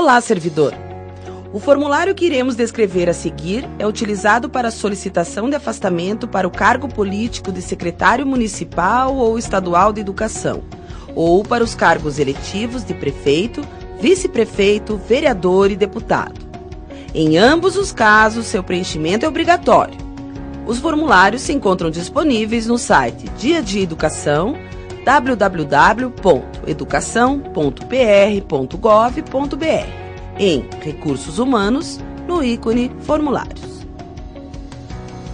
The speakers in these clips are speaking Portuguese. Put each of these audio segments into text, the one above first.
Olá, servidor! O formulário que iremos descrever a seguir é utilizado para solicitação de afastamento para o cargo político de secretário municipal ou estadual de educação, ou para os cargos eletivos de prefeito, vice-prefeito, vereador e deputado. Em ambos os casos, seu preenchimento é obrigatório. Os formulários se encontram disponíveis no site Dia de Educação www.educação.pr.gov.br em Recursos Humanos, no ícone Formulários.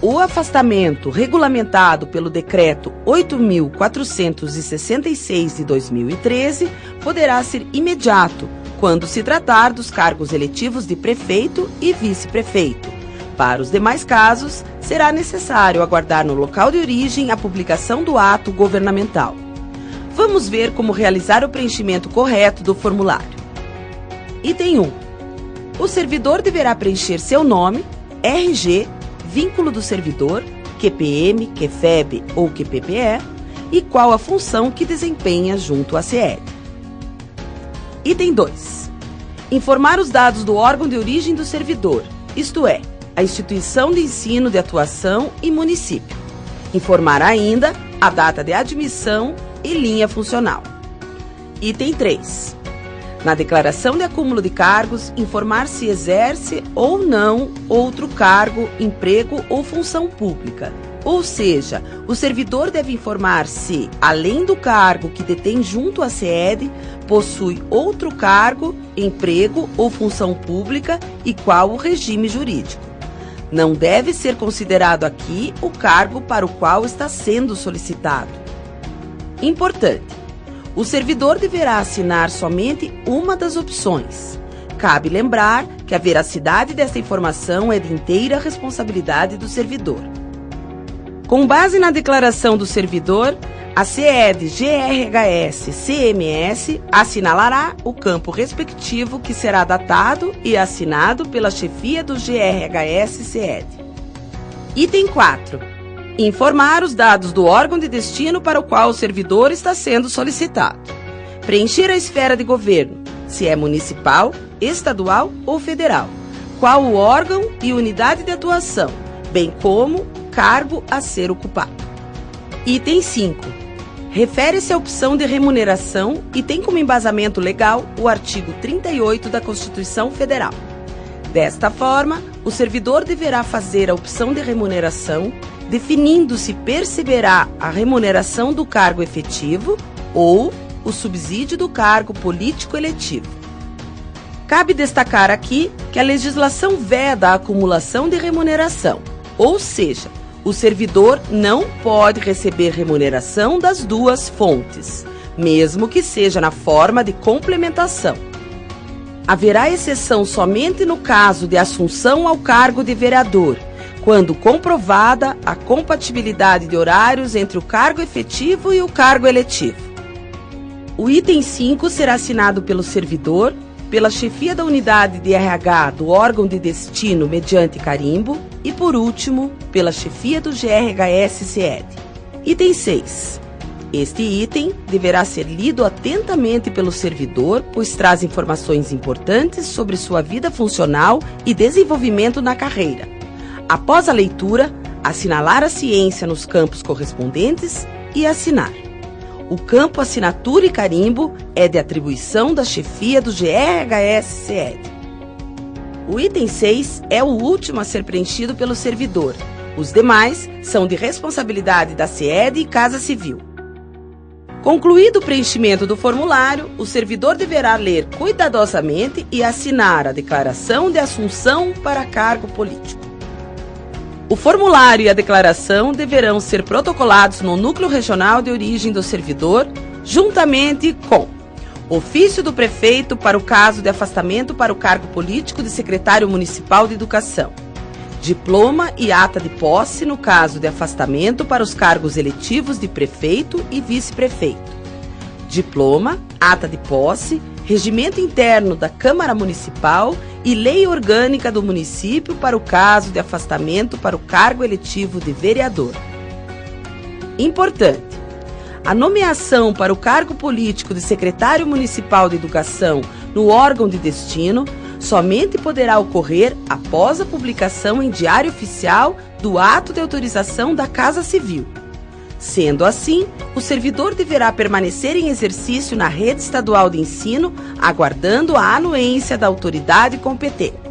O afastamento regulamentado pelo Decreto 8.466 de 2013 poderá ser imediato quando se tratar dos cargos eletivos de prefeito e vice-prefeito. Para os demais casos, será necessário aguardar no local de origem a publicação do ato governamental. Vamos ver como realizar o preenchimento correto do formulário. Item 1. O servidor deverá preencher seu nome, RG, vínculo do servidor, QPM, QFEB ou QPPE e qual a função que desempenha junto à CED. Item 2. Informar os dados do órgão de origem do servidor, isto é, a instituição de ensino de atuação e município. Informar ainda a data de admissão e linha funcional. Item 3. Na declaração de acúmulo de cargos, informar se exerce ou não outro cargo, emprego ou função pública. Ou seja, o servidor deve informar se, além do cargo que detém junto à SED, possui outro cargo, emprego ou função pública e qual o regime jurídico. Não deve ser considerado aqui o cargo para o qual está sendo solicitado. Importante: o servidor deverá assinar somente uma das opções. Cabe lembrar que a veracidade desta informação é de inteira responsabilidade do servidor. Com base na declaração do servidor, a CED GRHS CMS assinalará o campo respectivo que será datado e assinado pela chefia do GRHS CED. Item 4 Informar os dados do órgão de destino para o qual o servidor está sendo solicitado. Preencher a esfera de governo, se é municipal, estadual ou federal. Qual o órgão e unidade de atuação, bem como cargo a ser ocupado. Item 5. Refere-se à opção de remuneração e tem como embasamento legal o artigo 38 da Constituição Federal. Desta forma, o servidor deverá fazer a opção de remuneração definindo se perceberá a remuneração do cargo efetivo ou o subsídio do cargo político eletivo. Cabe destacar aqui que a legislação veda a acumulação de remuneração, ou seja, o servidor não pode receber remuneração das duas fontes, mesmo que seja na forma de complementação. Haverá exceção somente no caso de assunção ao cargo de vereador quando comprovada a compatibilidade de horários entre o cargo efetivo e o cargo eletivo. O item 5 será assinado pelo servidor, pela chefia da unidade de RH do órgão de destino mediante carimbo e, por último, pela chefia do GRHS-CED. Item 6. Este item deverá ser lido atentamente pelo servidor, pois traz informações importantes sobre sua vida funcional e desenvolvimento na carreira Após a leitura, assinalar a ciência nos campos correspondentes e assinar. O campo assinatura e carimbo é de atribuição da chefia do GRHS-CED. O item 6 é o último a ser preenchido pelo servidor. Os demais são de responsabilidade da SED e Casa Civil. Concluído o preenchimento do formulário, o servidor deverá ler cuidadosamente e assinar a declaração de assunção para cargo político. O formulário e a declaração deverão ser protocolados no núcleo regional de origem do servidor, juntamente com ofício do prefeito para o caso de afastamento para o cargo político de secretário municipal de educação, diploma e ata de posse no caso de afastamento para os cargos eletivos de prefeito e vice-prefeito, diploma, ata de posse, regimento interno da Câmara Municipal e lei orgânica do município para o caso de afastamento para o cargo eletivo de vereador. Importante: A nomeação para o cargo político de secretário municipal de educação no órgão de destino somente poderá ocorrer após a publicação em Diário Oficial do ato de autorização da Casa Civil. Sendo assim, o servidor deverá permanecer em exercício na rede estadual de ensino, aguardando a anuência da autoridade competente.